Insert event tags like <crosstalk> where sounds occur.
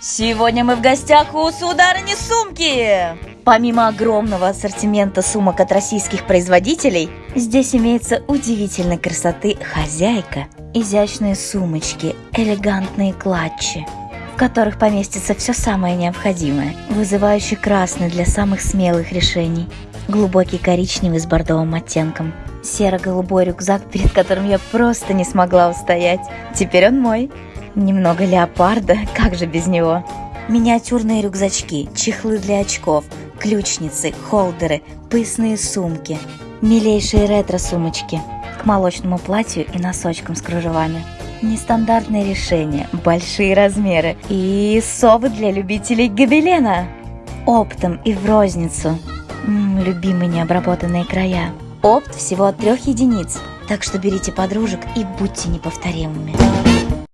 Сегодня мы в гостях у сударыни сумки! Помимо огромного ассортимента сумок от российских производителей, здесь имеется удивительной красоты хозяйка, изящные сумочки, элегантные клатчи, в которых поместится все самое необходимое, вызывающий красный для самых смелых решений, глубокий коричневый с бордовым оттенком, серо-голубой рюкзак, перед которым я просто не смогла устоять. Теперь он мой. Немного леопарда, <laughs> как же без него? Миниатюрные рюкзачки, чехлы для очков, ключницы, холдеры, пысные сумки, милейшие ретро-сумочки к молочному платью и носочкам с кружевами. Нестандартные решения, большие размеры и совы для любителей гобелена. Оптом и в розницу. М, любимые необработанные края. Опт всего от трех единиц, так что берите подружек и будьте неповторимыми.